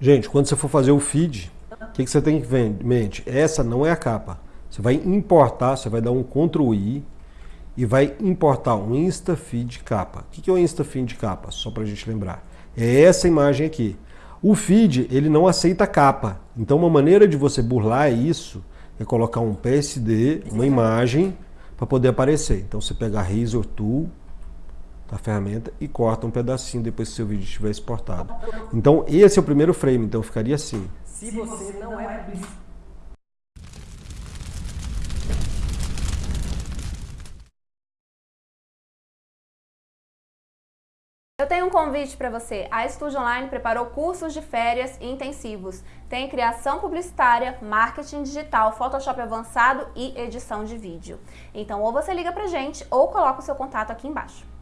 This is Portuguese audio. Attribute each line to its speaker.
Speaker 1: Gente, quando você for fazer o feed, o que, que você tem que ver em mente? Essa não é a capa. Você vai importar, você vai dar um Ctrl I e vai importar um InstaFeed capa. O que é o InstaFeed capa? Só para a gente lembrar. É essa imagem aqui. O feed, ele não aceita capa. Então uma maneira de você burlar isso é colocar um PSD, uma imagem, para poder aparecer. Então você pega a Razor Tool, da ferramenta, e corta um pedacinho depois que seu vídeo estiver exportado. Então esse é o primeiro frame, então ficaria assim. Se você não é
Speaker 2: Eu tenho um convite para você. A Estúdio Online preparou cursos de férias intensivos. Tem criação publicitária, marketing digital, Photoshop avançado e edição de vídeo. Então ou você liga pra gente ou coloca o seu contato aqui embaixo.